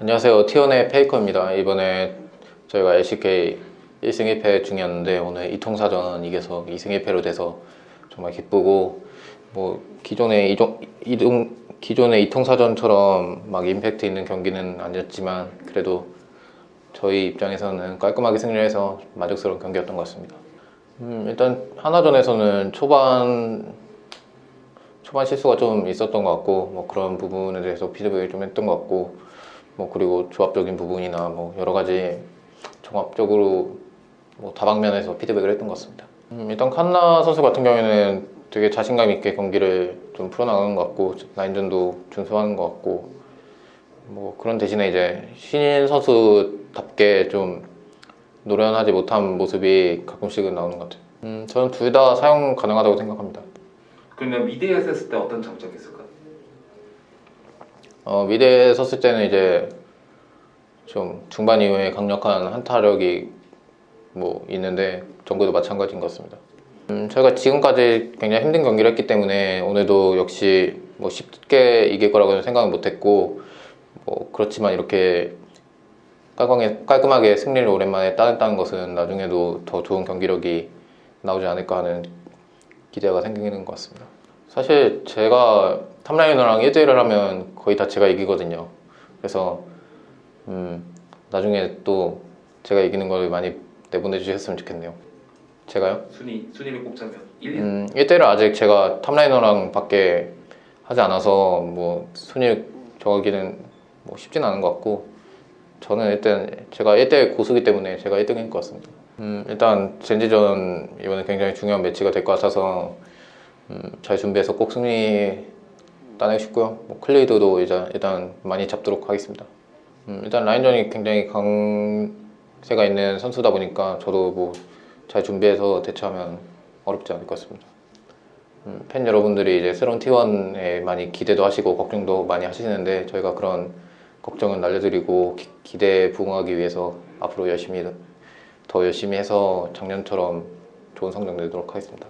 안녕하세요. 티원의 페이커입니다. 이번에 저희가 LCK 1승 1패 중이었는데 오늘 이통사전 이겨서 2승 1패로 돼서 정말 기쁘고 뭐 기존의 이종, 이동, 기존의 이통사전처럼 막 임팩트 있는 경기는 아니었지만 그래도 저희 입장에서는 깔끔하게 승리해서 만족스러운 경기였던 것 같습니다. 음, 일단 하나전에서는 초반 초반 실수가 좀 있었던 것 같고 뭐 그런 부분에 대해서 피드백을 좀 했던 것 같고 뭐 그리고 조합적인 부분이나 뭐 여러 가지 종합적으로 뭐 다방면에서 피드백을 했던 것 같습니다. 음, 일단 칸나 선수 같은 경우에는 되게 자신감 있게 경기를 좀 풀어나가는 것 같고 라인전도 준수하는 것 같고 뭐 그런 대신에 이제 신인 선수답게 좀 노련하지 못한 모습이 가끔씩은 나오는 것 같아요. 음, 저는 둘 다 사용 가능하다고 생각합니다. 그러면 미드에 섰을 때 어떤 장점이 있을까? 어, 미대에 섰을 때는 이제 좀 중반 이후에 강력한 한타력이 뭐 있는데 정글도 마찬가지인 것 같습니다. 음, 저희가 지금까지 굉장히 힘든 경기를 했기 때문에 오늘도 역시 뭐 쉽게 이길 거라고는 생각은 못했고 뭐 그렇지만 이렇게 깔끔하게, 깔끔하게 승리를 오랜만에 따냈다는 것은 나중에도 더 좋은 경기력이 나오지 않을까 하는 기대가 생기는 것 같습니다. 사실 제가 top liner랑 1대1을 하면 거의 다 제가 이기거든요. 그래서 음, 나중에 또 제가 이기는 걸 많이 내보내 주셨으면 좋겠네요. 제가요? 순위 순위를 꼽자면 1, 2, 음, 1대1을 아직 제가 top liner랑 밖에 하지 않아서 뭐 순위 정하기는 뭐 쉽진 않은 것 같고 저는 일단 제가 1대1 고수기 때문에 제가 1등인 것 같습니다. 음, 일단 젠지전 이번에 굉장히 중요한 매치가 될 것 같아서 음, 잘 준비해서 꼭 승리 따내고 싶고요. 뭐 클레이드도 이제 일단 많이 잡도록 하겠습니다. 음, 일단 라인전이 굉장히 강세가 있는 선수다 보니까 저도 뭐 잘 준비해서 대처하면 어렵지 않을 것 같습니다. 음, 팬 여러분들이 이제 새로운 T1에 많이 기대도 하시고 걱정도 많이 하시는데 저희가 그런 걱정은 날려드리고 기, 기대에 부응하기 위해서 앞으로 열심히 더 열심히 해서 작년처럼 좋은 성적 내도록 하겠습니다.